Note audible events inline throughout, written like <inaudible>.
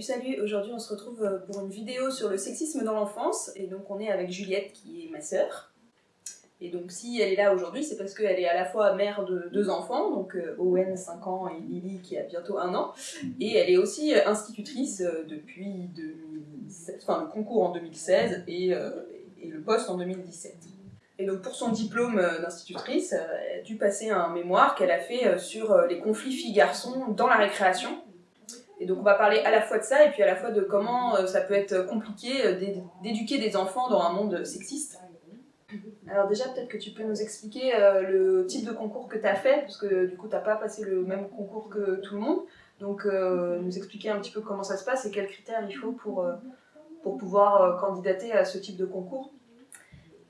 Salut aujourd'hui on se retrouve euh, pour une vidéo sur le sexisme dans l'enfance et donc on est avec Juliette qui est ma sœur. Et donc si elle est là aujourd'hui c'est parce qu'elle est à la fois mère de deux enfants, donc euh, Owen 5 ans et Lily qui a bientôt un an, et elle est aussi euh, institutrice depuis 2007, enfin, le concours en 2016 et, et le poste en 2017. Et donc pour son diplôme d'institutrice, elle a dû passer un mémoire qu'elle a fait sur les conflits filles-garçons dans la récréation. Et donc on va parler à la fois de ça et puis à la fois de comment euh, ça peut être compliqué euh, d'éduquer des enfants dans un monde sexiste. Alors déjà peut-être que tu peux nous expliquer euh, le type de concours que tu as fait, parce que du coup tu n'as pas passé le même concours que tout le monde. Donc nous expliquer un petit peu comment ça se passe et quels critères il faut pour, pour pouvoir candidater à ce type de concours.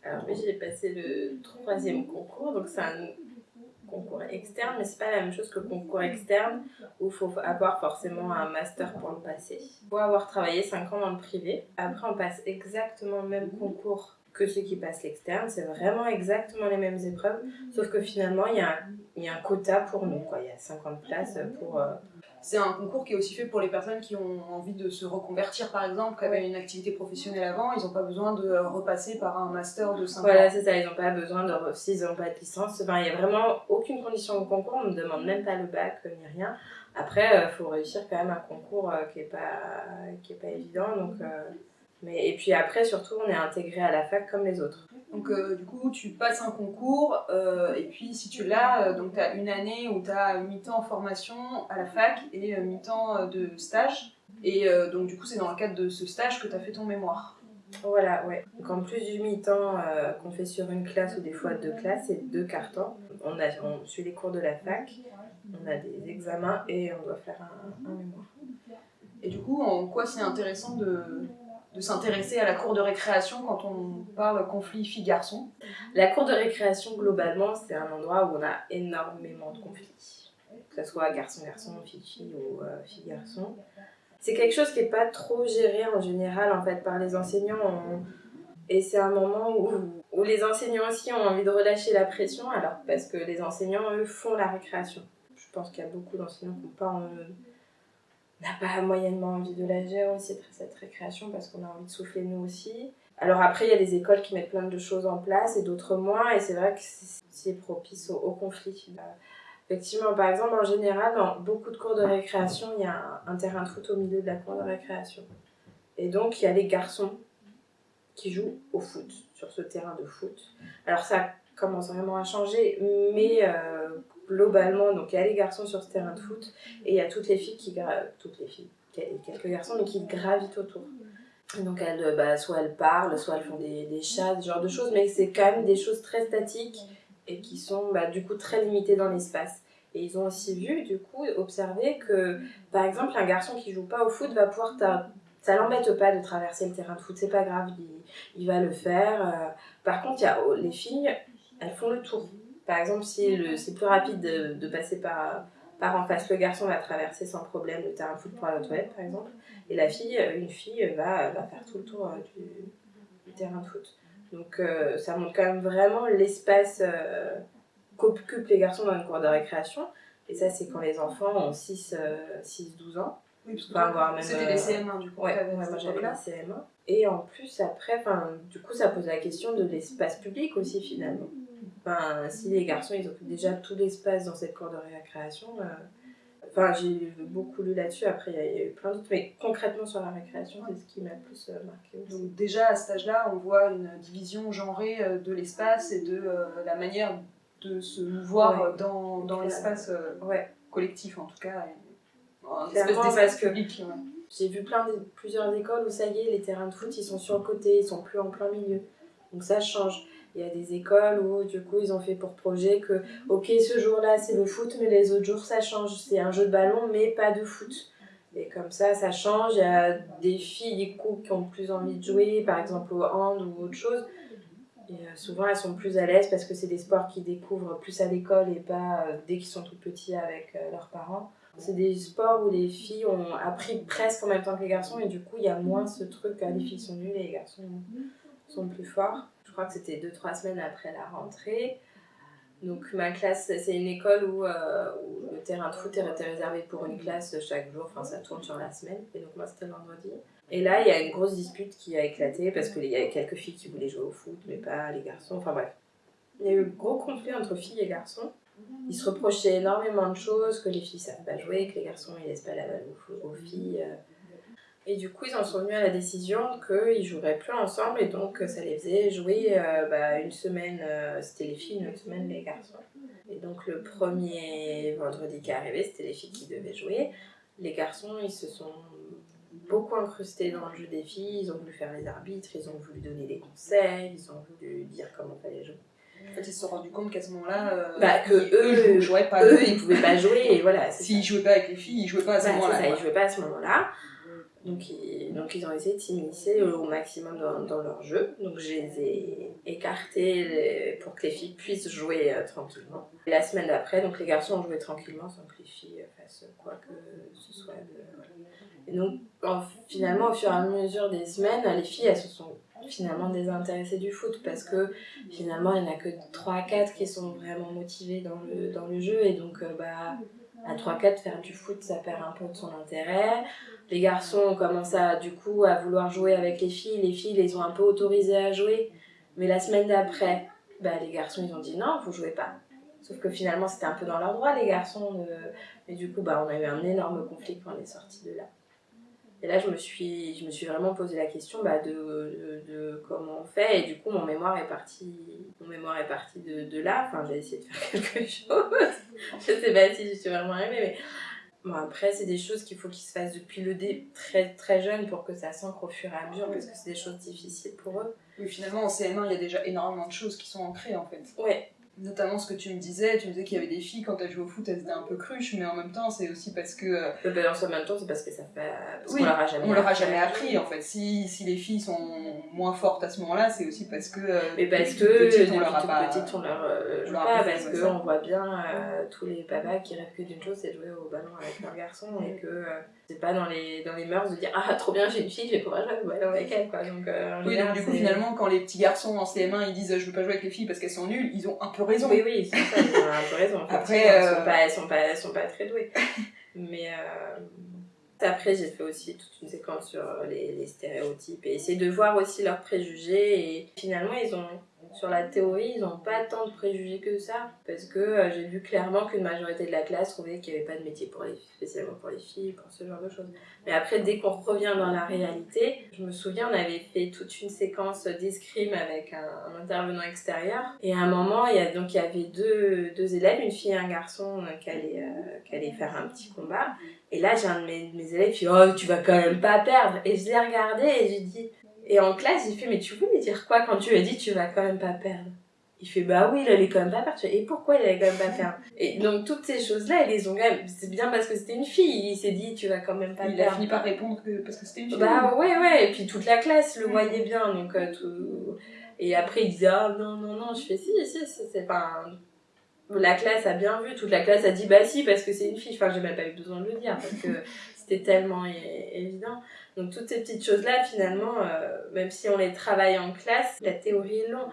Alors oui, j'ai passé le troisième concours, donc c'est un concours externe, mais c'est pas la même chose que le concours externe où il faut avoir forcément un master pour le passer. Faut avoir travaillé 5 ans dans le privé. Après, on passe exactement le même concours que ceux qui passent l'externe. C'est vraiment exactement les mêmes épreuves, sauf que finalement, il y, a un, y a un quota pour nous. Il y a 50 places pour, euh, c'est un concours qui est aussi fait pour les personnes qui ont envie de se reconvertir, par exemple, qui avaient une activité professionnelle avant, ils n'ont pas besoin de repasser par un master de 5 ans. Voilà, c'est ça, ils n'ont pas besoin de, s'ils n'ont pas de licence, il n'y a vraiment aucune condition au concours, on ne demande même pas le bac ni rien. Après, il euh, faut réussir quand même un concours euh, qui n'est pas, qui est pas évident, donc... Euh, mais, et puis après, surtout, on est intégré à la fac comme les autres. Donc euh, du coup, tu passes un concours, euh, et puis si tu l'as, euh, donc tu as une année où tu as mi-temps en formation à la fac et mi-temps de stage. Et donc du coup, c'est dans le cadre de ce stage que tu as fait ton mémoire. Voilà, ouais. Donc en plus du mi-temps qu'on fait sur une classe ou des fois deux classes, c'est deux cartons. On, a, on suit les cours de la fac, on a des examens et on doit faire un mémoire. Et du coup, en quoi c'est intéressant de, de s'intéresser à la cour de récréation quand on parle conflit filles-garçons. La cour de récréation, globalement, c'est un endroit où on a énormément de conflits. Que ce soit garçon-garçon, fille-fille ou euh, fille-garçon. C'est quelque chose qui n'est pas trop géré en général en fait par les enseignants. Et c'est un moment où, où les enseignants aussi ont envie de relâcher la pression, alors parce que les enseignants, eux, font la récréation. Je pense qu'il y a beaucoup d'enseignants qui n'ont pas... En, n'a pas moyennement envie de la gérer aussi, cette récréation, parce qu'on a envie de souffler nous aussi. Alors après, il y a des écoles qui mettent plein de choses en place et d'autres moins, et c'est vrai que c'est propice au, conflit. Euh, effectivement, par exemple, en général, dans beaucoup de cours de récréation, il y a un, terrain de foot au milieu de la cour de récréation. Et donc, il y a les garçons qui jouent au foot, sur ce terrain de foot. Alors ça commence vraiment à changer, mais euh, globalement, donc il y a les garçons sur ce terrain de foot et il y a toutes les filles qui toutes les filles, quelques garçons mais qui gravitent autour. donc elles, bah, soit elles parlent, soit elles font des, des chats, ce genre de choses, mais c'est quand même des choses très statiques et qui sont bah, du coup très limitées dans l'espace. Et ils ont aussi vu, du coup, observé que, par exemple, un garçon qui joue pas au foot va pouvoir... Ça l'embête pas de traverser le terrain de foot, c'est pas grave, il, va le faire. Euh. Par contre, il y a oh, les filles, elles font le tour. Par exemple, si c'est plus rapide de, passer par, par en face, le garçon va traverser sans problème le terrain de foot pour aller aux toilettes, par exemple, et la fille, une fille, va, va faire tout le tour euh, du, terrain de foot. Donc euh, ça montre quand même vraiment l'espace euh, qu'occupent les garçons dans une cour de récréation. Et ça, c'est quand les enfants ont 6-12 ans. Oui, parce que c'était les CM1 du coup. Ouais, moi j'avais les CM1. Et en plus, après, du coup, ça pose la question de l'espace public aussi finalement. Enfin, si les garçons ils occupent déjà tout l'espace dans cette cour de récréation, euh, enfin j'ai beaucoup lu là-dessus, après il y, a eu plein d'autres, mais concrètement sur la récréation, c'est ce qui m'a le plus euh, marqué. Donc déjà à cet âge-là, on voit une division genrée euh, de l'espace et de la manière de se mouvoir dans, dans l'espace ouais. collectif en tout cas. Un espèce public. J'ai vu plein de, plusieurs écoles où ça y est, les terrains de foot ils sont sur le côté, ils sont plus en plein milieu. Donc ça change. Il y a des écoles où du coup ils ont fait pour projet que ok ce jour-là c'est le foot mais les autres jours ça change, c'est un jeu de ballon mais pas de foot. Et comme ça ça change, il y a des filles du coup qui ont plus envie de jouer par exemple au hand ou autre chose. Et euh, souvent elles sont plus à l'aise parce que c'est des sports qu'ils découvrent plus à l'école et pas euh, dès qu'ils sont tout petits avec euh, leurs parents. C'est des sports où les filles ont appris presque en même temps que les garçons et du coup il y a moins ce truc que les filles sont nulles et les garçons sont plus forts je crois que c'était 2-3 semaines après la rentrée. Donc ma classe, c'est une école où, euh, le terrain de foot était réservé pour une classe chaque jour, enfin ça tourne sur la semaine, et donc moi c'était le vendredi. Et là, il y a une grosse dispute qui a éclaté parce qu'il y avait quelques filles qui voulaient jouer au foot, mais pas les garçons, enfin bref. Il y a eu gros conflit entre filles et garçons. Ils se reprochaient énormément de choses, que les filles savent pas jouer, que les garçons ils laissent pas la balle aux, filles. Et du coup, ils en sont venus à la décision qu'ils joueraient plus ensemble et donc ça les faisait jouer euh, bah, une semaine, euh, c'était les filles, une autre semaine les garçons. Et donc le premier vendredi qui est arrivé, c'était les filles qui devaient jouer. Les garçons, ils se sont beaucoup incrustés dans le jeu des filles, ils ont voulu faire les arbitres, ils ont voulu donner des conseils, ils ont voulu dire comment fallait jouer. En fait, ils se sont rendus compte qu'à ce moment-là, euh, Bah, que ils- eux, ils jouaient pas. Eux, ils pouvaient pas jouer et voilà. S'ils jouaient pas avec les filles, ils jouaient pas à ce moment-là. ils jouaient pas à ce moment-là. Donc ils, donc ils ont essayé de s'immiscer au maximum dans, dans leur jeu. Donc je les ai écartés pour que les filles puissent jouer euh, tranquillement. Et la semaine d'après, donc les garçons ont joué tranquillement sans que les filles euh, fassent quoi que ce soit. Et donc en- finalement au fur et à mesure des semaines, les filles elles se sont finalement désintéressées du foot parce que finalement il n'y en a que 3 à 4 qui sont vraiment motivées dans le, dans le jeu et donc euh, bah à 3-4 faire du foot ça perd un peu de son intérêt les garçons ont commencé à, du coup à vouloir jouer avec les filles. Les filles les ont un peu autorisés à jouer. Mais la semaine d'après bah, les garçons ils ont dit non vous jouez pas. Sauf que finalement c'était un peu dans leur droit les garçons et du coup bah, on a eu un énorme conflit quand on est sorti de là. Et là je me suis, je me suis vraiment posé la question bah, de, de, de comment on fait. Et du coup mon mémoire est parti mon mémoire est parti de, de là. Enfin j'ai essayé de faire <laughs> quelque chose. Je sais pas si je suis vraiment arrivée, mais bon, après, c'est des choses qu'il faut qu'ils se fassent depuis le dé très très jeune pour que ça s'ancre au fur et à mesure, parce que c'est des choses difficiles pour eux. Oui, finalement, en CM1, il y a déjà énormément de choses qui sont ancrées en fait. Ouais, Notamment ce que tu me disais, tu me disais qu'il y avait des filles quand elles jouaient au foot, elles étaient un peu cruches, mais en même temps, c'est aussi parce que euh, le balance en même temps, c'est parce que ça fait. Parce Oui, qu'on leur a jamais on leur a jamais appris en fait. Si, si les filles sont moins fortes à ce moment-là, c'est aussi parce que. euh, Mais parce que petites, on leur a pas. petite, on leur euh, on leur pas, parce comme que ça. on voit bien euh, tous les papas qui rêvent que d'une chose, c'est de jouer au ballon avec leur garçon, et que euh, c'est pas dans les, dans les mœurs de dire Ah, trop bien, j'ai une fille, je vais pouvoir jouer avec elle, quoi. Donc, euh, Oui, donc du coup, finalement, quand les petits garçons en CM1 ils disent je veux pas jouer avec les filles parce qu'elles sont nulles, ils ont un peu raison. Oui, oui, ça, ils ont un peu raison. <laughs> Après, elles, euh, sont pas, elles, sont pas, elles sont pas très douées. <laughs> Mais euh, après, j'ai fait aussi toute une séquence sur les, les stéréotypes et essayer de voir aussi leurs préjugés. Et finalement, ils ont, sur la théorie, ils n'ont pas tant de préjugés que ça. Parce que euh, j'ai vu clairement qu'une majorité de la classe trouvait qu'il n'y avait pas de métier pour les spécialement pour les filles, pour ce genre de choses. Mais après, dès qu'on revient dans la réalité, je me souviens, on avait fait toute une séquence d'escrime avec un, intervenant extérieur. Et à un moment, il y, a, donc, il y avait deux, deux élèves, une fille et un garçon, euh, qui, allaient, euh, qui allaient faire un petit combat. Et là, j'ai un de mes, mes élèves qui dit Oh, tu vas quand même pas perdre. Et je l'ai regardé et j'ai dit. Et en classe, j'ai fait Mais tu voulais dire quoi quand tu lui as dit Tu vas quand même pas perdre? Il fait bah oui, il allait quand même pas perdre. Et pourquoi il allait quand même pas perdre? Et donc toutes ces choses-là, ils les ont quand même. C'est bien parce que c'était une fille. Il s'est dit tu vas quand même pas Il a perdre. fini par répondre que parce que c'était une fille. Bah ouais, ouais, et puis toute la classe le voyait bien, donc euh, tout... Et après, il disait, ah non, non, non, je fais si, si, si, c'est pas... La classe a bien vu, toute la classe a dit, bah si, parce que c'est une fille, enfin, j'ai même pas eu besoin de le dire, parce que <laughs> c'était tellement évident. Donc toutes ces petites choses-là, finalement, euh, même si on les travaille en classe, la théorie est long.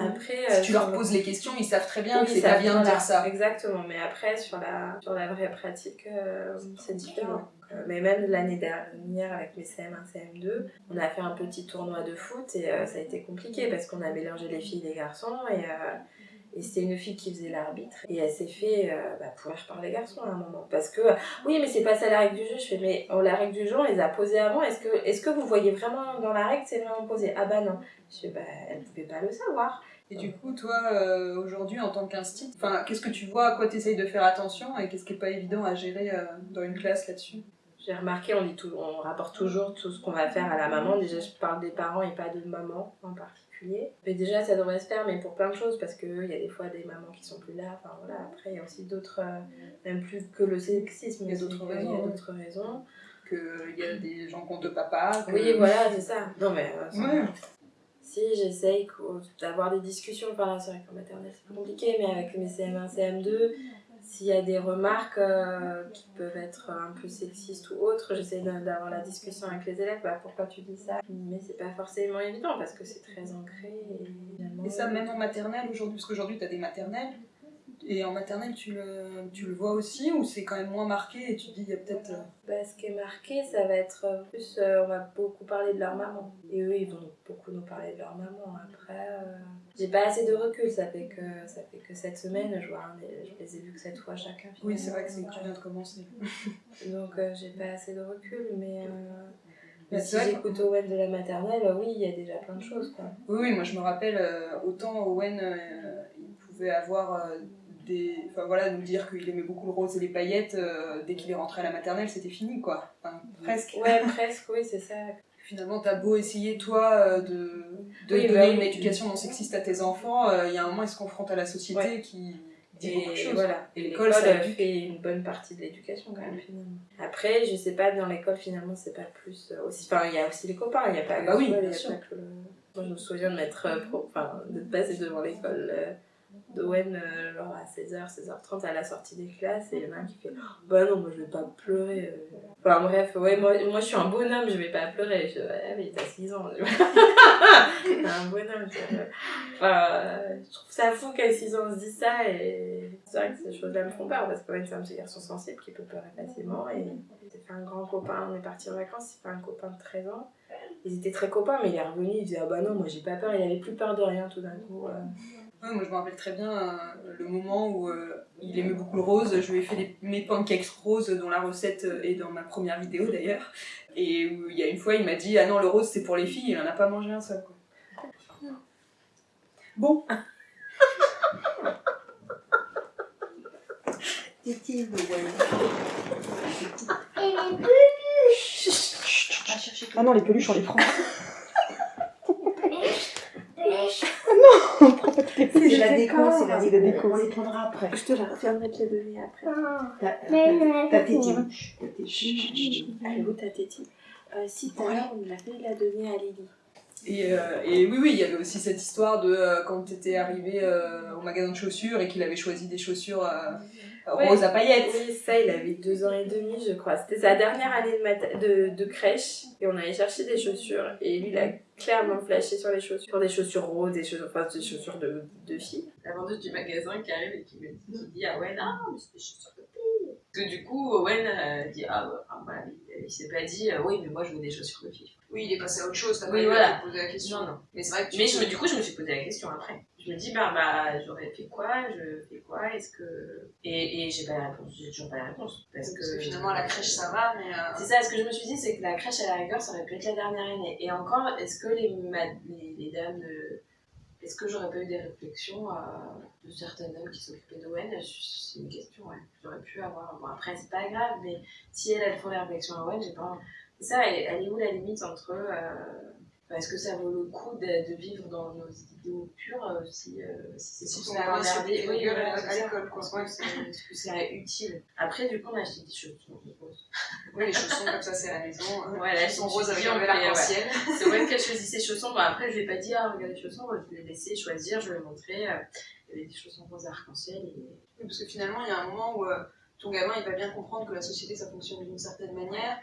Après, euh, Si tu leur poses les questions, ils savent très bien oui, que c'est pas bien de dire ça. Exactement, mais après, sur la, sur la vraie pratique, euh, c'est différent. Euh, Mais même l'année dernière, avec mes CM1, CM2, on a fait un petit tournoi de foot et euh, ça a été compliqué parce qu'on a mélangé les filles et les garçons et, euh, et c'était une fille qui faisait l'arbitre et elle s'est fait euh, bah, pourrir par les garçons à un moment. Parce que, oui, mais c'est pas ça la règle du jeu. Je fais, mais oh, la règle du jeu, on les a posées avant. Est-ce que, est-ce que vous voyez vraiment dans la règle, c'est vraiment posé? Ah bah non. Je fais, bah, elle pouvait pas le savoir. Et du coup, toi, euh, aujourd'hui, en tant qu'institut, qu'est-ce que tu vois, à quoi tu essayes de faire attention? Et qu'est-ce qui est pas évident à gérer euh, dans une classe là-dessus? J'ai remarqué, on, dit tout, on rapporte toujours tout ce qu'on va faire à la maman. Déjà, je parle des parents et pas de maman en particulier. Mais déjà, ça devrait se faire, mais pour plein de choses, parce qu'il y a des fois des mamans qui sont plus là. Enfin voilà, après, il y a aussi d'autres, euh, même plus que le sexisme, Il y a d'autres raisons, Il y a ouais. d'autres raisons. Qu'il y a des gens qui ont deux papas que- Oui, voilà, c'est ça. Non, mais. euh, Ouais. Si, j'essaye d'avoir des discussions. Là, c'est vrai qu'en maternelle, c'est compliqué, mais avec mes CM1, CM2, s'il y a des remarques euh, qui peuvent être un peu sexistes ou autres, j'essaie d'avoir la discussion avec les élèves. Bah, pourquoi tu dis ça? Mais c'est pas forcément évident parce que c'est très ancré. Et, ça, même en maternelle aujourd'hui, parce qu'aujourd'hui, tu as des maternelles. Et en maternelle, tu le, tu le vois aussi ou c'est quand même moins marqué et tu te dis, il y a peut-être. euh, Bah, ce qui est marqué, ça va être euh, plus, euh, on va beaucoup parler de leur maman. Et eux, ils vont beaucoup nous parler de leur maman. Après, euh, j'ai pas assez de recul, ça fait que, ça fait que cette semaine, je, vois des- je les ai vus que cette fois chacun. Oui, c'est vrai que c'est tu viens de commencer. <laughs> Donc euh, j'ai pas assez de recul, mais, Mais si j'écoute Owen de la maternelle, oui, il y a déjà plein de choses. Quoi. Oui, oui, moi je me rappelle, autant Owen, il pouvait avoir des. Enfin voilà, nous dire qu'il aimait beaucoup le rose et les paillettes, euh, dès qu'il est rentré à la maternelle, c'était fini quoi. Enfin, presque. Ouais, <laughs> presque, oui, c'est ça. Finalement, t'as beau essayer, toi, euh, de, de Oui, donner bah une éducation non sexiste à tes enfants, euh, il y a un moment, ils se confrontent à la société Ouais. qui dit beaucoup de Et choses. voilà, Et et l'école, ça éduque. fait une bonne partie de l'éducation quand même finalement. Après, je sais pas, dans l'école finalement, c'est pas plus aussi. Enfin, il y a aussi les copains, il n'y a pas Ah bah oui, a bien sûr. Moi, je me souviens de m'être pro- enfin, de passer devant l'école euh, d'Owen euh, genre à 16h, 16h30 à la sortie des classes et il y en a un qui fait Bah non, moi je vais pas pleurer. euh. Enfin bref, ouais, moi, moi je suis un bonhomme, je vais pas pleurer. Je ouais, mais t'as 6 ans. T'es <laughs> un bonhomme. vois. Enfin, je trouve ça fou qu'à 6 ans on se dise ça et c'est vrai que ces choses-là me font peur parce qu'Owen c'est un petit garçon sensible qui peut pleurer facilement et j'ai fait un grand copain, on est parti en vacances, c'est pas un copain de 13 ans. Ils étaient très copains, mais il est revenu, il disait Ah bah non, moi j'ai pas peur, il avait plus peur de rien tout d'un coup. euh. Ouais, moi je me rappelle très bien euh, le moment où euh, il aimait beaucoup le rose. Je lui ai fait des- mes pancakes roses dont la recette euh, est dans ma première vidéo d'ailleurs. Et où il y a une fois il m'a dit Ah non, le rose c'est pour les filles, il en a pas mangé un seul. Quoi. Bon, ah non, les peluches on les prend. C'est la déco, c'est la C'est déco. la déco. On les prendra après. Je te la reviendrai te les donner après. T'as Mais t'as- t'as non. T'as. Elle est où ta tétine euh, Si, tout à l'heure, on a fait la donner à Lily. Et, euh, et oui, oui, il y avait aussi cette histoire de euh, quand tu étais arrivé euh, au magasin de chaussures et qu'il avait choisi des chaussures euh, Ouais. roses à paillettes. Oui, ça, il avait deux ans et demi, je crois. C'était sa dernière année de, mat- de, de crèche. Et on allait chercher des chaussures. Et lui, il a clairement flashé sur les chaussures. Sur des chaussures roses, des chaussures, enfin, des chaussures de, de filles. La vendeuse du magasin qui arrive et qui me dit, ah ouais, non, mais c'est des chaussures de filles. Que du coup, Owen euh, dit ah, ah, voilà, il, il s'est pas dit euh, oui, mais moi je veux des chaussures de filles. Oui, il est passé à autre chose, t'as Oui, pas voilà. poser la question. Non, non. Mais c'est vrai que Mais je me, du coup, je me suis posé la question après. Je me dis, bah, bah j'aurais fait quoi? Je fais quoi? Est-ce que. Et, et j'ai pas la réponse, j'ai toujours pas la réponse. Parce, Parce que finalement, la crèche, ça va, mais. euh, C'est ça, ce que je me suis dit, c'est que la crèche à la rigueur, ça aurait pu être la dernière année. Et encore, est-ce que les, ma- les, les dames de. Est-ce que j'aurais pas eu des réflexions euh, de certaines dames qui s'occupaient d'Owen? C'est une question, ouais. J'aurais pu avoir. Bon, après, c'est pas grave, mais si elles, elles font les réflexions à Owen, j'ai pas. C'est ça, elle, elle est où la limite entre. euh, Est-ce que ça vaut le coup de, de vivre dans nos idéaux purs euh, si, euh, si c'est Si pour faire Oui, à l'école, quoi. Ouais, Est-ce que c'est utile? Après, du coup, on a acheté des chaussons roses. Oui, les chaussons comme ça, c'est à la maison. hein. Voilà, je me roses avec un on bel fait, ouais. arc-en-ciel. C'est vrai qu'elle <laughs> choisit ses chaussons. Bon, après, je vais pas dire, ah, regarde les chaussons, je vais les laisser choisir, je vais montrer. euh, Il y avait des chaussons roses arc-en-ciel. Et... Oui, Parce que finalement, il y a un moment où euh, ton gamin, il va bien comprendre que la société, ça fonctionne d'une certaine manière.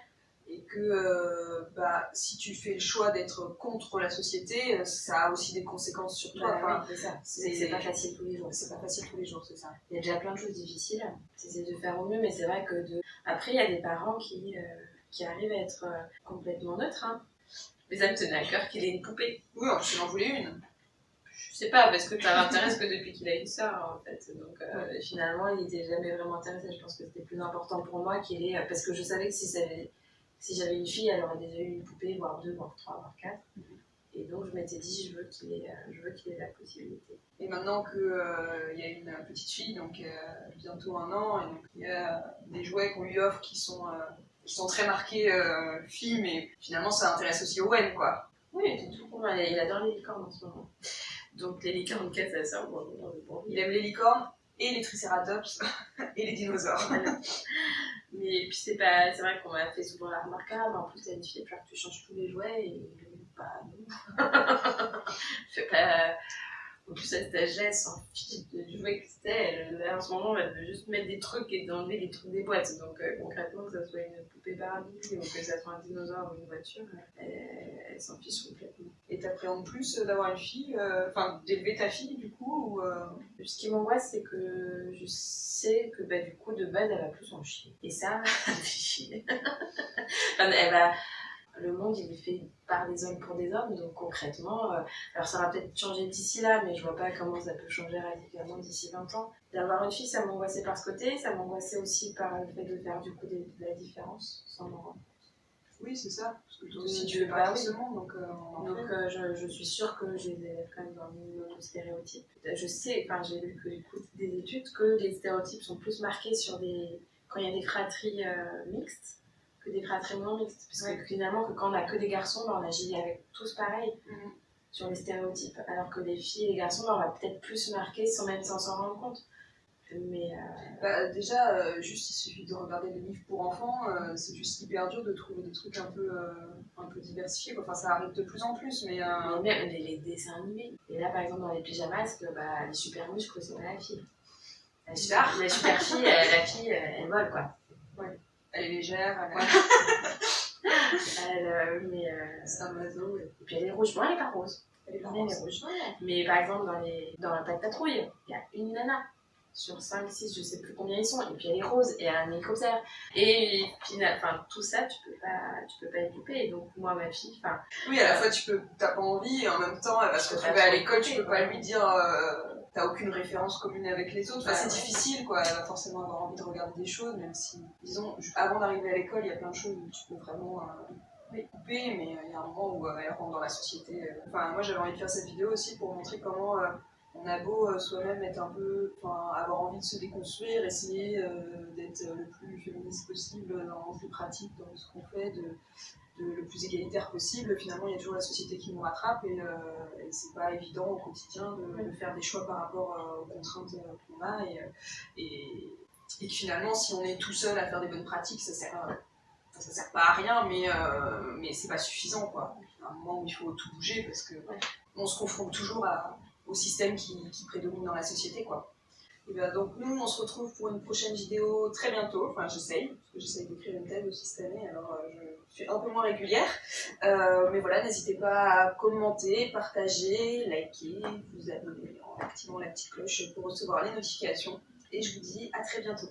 Et que euh, bah, si tu fais le choix d'être contre la société, euh, ça a aussi des conséquences sur toi. Bah, Enfin, oui, c'est pas facile tous les jours. c'est pas facile tous les jours, c'est ça. Il y a déjà plein de choses difficiles. C'est de faire au mieux, mais c'est vrai que de... après, il y a des parents qui, euh, qui arrivent à être euh, complètement neutres. Hein. Mais ça me tenait à cœur qu'il ait une poupée. Oui, plus, il en voulait une. Je sais pas, parce que ça l'intéresse que depuis qu'il a une sœur, en fait. Donc euh, finalement, il était jamais vraiment intéressé. Je pense que c'était plus important pour moi qu'il ait. Parce que je savais que si, ça avait- si j'avais une fille, elle aurait déjà eu une poupée, voire deux, voire trois, voire quatre. Et donc je m'étais dit, je veux qu'il ait, euh, je veux qu'il ait la possibilité. Et maintenant qu'il y a une petite fille, donc euh, bientôt un an, et donc il y a des jouets qu'on lui offre qui sont, euh, qui sont très marqués euh, filles, mais finalement ça intéresse aussi Owen, quoi. Oui, tout moi. Il adore les licornes en ce moment. Donc les licornes, quête, ça sert bon, bon, bon. Il aime les licornes et les tricératops <laughs> et les dinosaures. Mais puis c'est pas, c'est vrai qu'on m'a fait souvent la remarque, ah, en plus t'as une fille, falloir que tu changes tous les jouets et bah non. <laughs> pas. En plus à cet âge-là, fiche de- du jouet que c'était. En ce moment, elle veut juste mettre des trucs et enlever les trucs des boîtes. Donc euh, concrètement, que ça soit une poupée Barbie ou que ça soit un dinosaure ou une voiture, elle, s'en fiche complètement. Et Et t'appréhendes plus euh, d'avoir une fille, euh, enfin d'élever ta fille du coup euh, Ce qui m'angoisse, c'est que je sais que bah, du coup, de base, elle va plus en chier. Et ça, <laughs> fait chier. <laughs> Enfin, elle va... Le monde, il est fait par des hommes pour des hommes, donc concrètement, euh, alors ça va peut-être changer d'ici là, mais je vois pas comment ça peut changer radicalement d'ici 20 ans. D'avoir une fille, ça m'angoissait par ce côté, ça m'angoissait aussi par le fait de faire du coup de la différence sans m'en rendre Oui, c'est ça. Parce que toi De- aussi tu fais ce monde, donc euh, on Donc fait. euh, je, je suis sûre que je les élève quand même dans le minimum de stéréotypes. Je sais, enfin j'ai lu que j'écoute des études que les stéréotypes sont plus marqués sur des quand il y a des fratries euh, mixtes que des fratries non mixtes. Parce Ouais. que finalement que quand on a que des garçons, ben, on agit avec tous pareil Mhm. sur les stéréotypes. Alors que les filles et les garçons, ben, on va peut-être plus marquer sans même sans s'en rendre compte. Mais euh, Bah, déjà, euh, juste il suffit de regarder les livres pour enfants, euh, c'est juste hyper dur de trouver des trucs un peu, un peu diversifiés. quoi. Enfin, ça arrive de plus en plus, mais. mais même les, les dessins animés. Et là par exemple dans les pyjamas, que, bah, les super muscles, c'est pas la fille. La super, la super fille, la fille, elle vole quoi. Elle est légère, elle est... Elle, mais, c'est un oiseau. et- puis elle est rouge. Bon, elle est pas rose. Elle est elle est rouge. Mais par exemple, dans, les, dans la patrouille, il y a une nana sur 5, 6, je sais plus combien ils sont, et puis elle est rose, et elle a un hélicoptère. Et puis, enfin, tout ça, tu peux pas, tu peux pas dupé. Et donc, moi, ma fille, enfin, Oui, à la fois tu peux, t'as pas envie, et en même temps, elle va se retrouver à l'école, tu peux pas lui dire, euh, t'as aucune référence commune avec les autres. Enfin, c'est difficile, quoi. Elle va forcément avoir envie de regarder des choses, même si, disons, avant d'arriver à l'école, il y a plein de choses où tu peux vraiment euh, les couper, mais euh, il y a un moment où euh, elle rentre dans la société. euh. Enfin, moi, j'avais envie de faire cette vidéo aussi pour montrer comment on a beau euh, soi-même être un peu, enfin, avoir envie de se déconstruire, essayer euh, d'être le plus féministe possible dans le plus pratique dans ce qu'on fait, de, de le plus égalitaire possible. Finalement, il y a toujours la société qui nous rattrape et, euh, et c'est pas évident au quotidien de, de faire des choix par rapport euh, aux contraintes qu'on a et, et, et que finalement, si on est tout seul à faire des bonnes pratiques, ça sert, ça sert pas à rien, mais, euh, mais c'est pas suffisant quoi. Il y a un moment où il faut tout bouger parce que on se confronte toujours à, au système qui, prédomine dans la société quoi. Et ben, donc nous, on se retrouve pour une prochaine vidéo très bientôt. Enfin, j'essaye, parce que j'essaye d'écrire une thèse aussi cette année, alors euh, je suis un peu moins régulière. Euh, mais voilà, n'hésitez pas à commenter, partager, liker, vous abonner en activant la petite cloche pour recevoir les notifications. Et je vous dis à très bientôt.